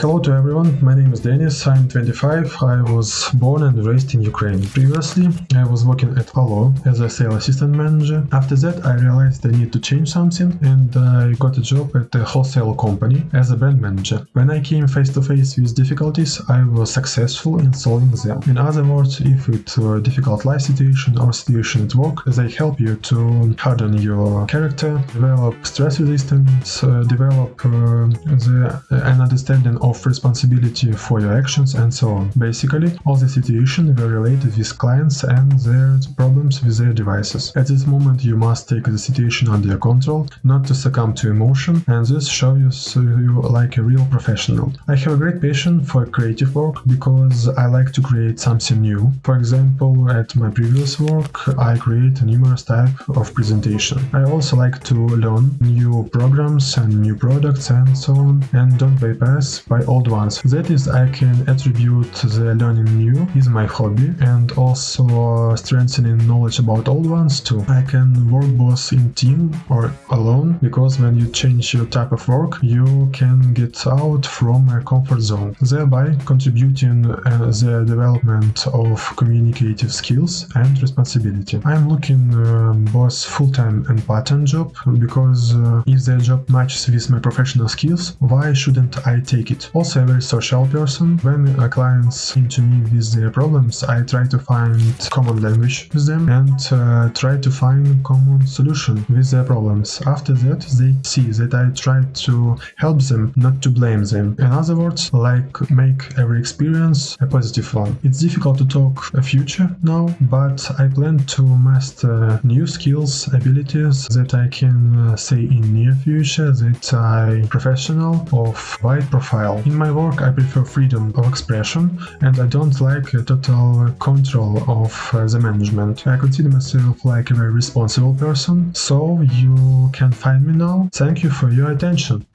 Hello to everyone, my name is Denis, I'm 25, I was born and raised in Ukraine. Previously, I was working at Allo as a sales assistant manager. After that, I realized I need to change something and I got a job at a wholesale company as a brand manager. When I came face to face with difficulties, I was successful in solving them. In other words, if it were a difficult life situation or situation at work, they help you to harden your character, develop stress resistance, uh, develop uh, the, an understanding of of responsibility for your actions and so on. Basically, all the situations were related with clients and their problems with their devices. At this moment, you must take the situation under your control, not to succumb to emotion, and this shows you like a real professional. I have a great passion for creative work because I like to create something new. For example, at my previous work, I create numerous type of presentation. I also like to learn new programs and new products and so on, and don't bypass by old ones. That is, I can attribute the learning new is my hobby and also strengthening knowledge about old ones too. I can work both in team or alone because when you change your type of work, you can get out from a comfort zone, thereby contributing uh, the development of communicative skills and responsibility. I'm looking uh, both full-time and part-time job because uh, if the job matches with my professional skills, why shouldn't I take it? Also a very social person. When clients come to me with their problems, I try to find common language with them and uh, try to find common solution with their problems. After that, they see that I try to help them, not to blame them. In other words, like make every experience a positive one. It's difficult to talk a future now, but I plan to master new skills, abilities that I can uh, say in near future that I professional of wide profile in my work I prefer freedom of expression and I don't like total control of uh, the management. I consider myself like a very responsible person, so you can find me now. Thank you for your attention.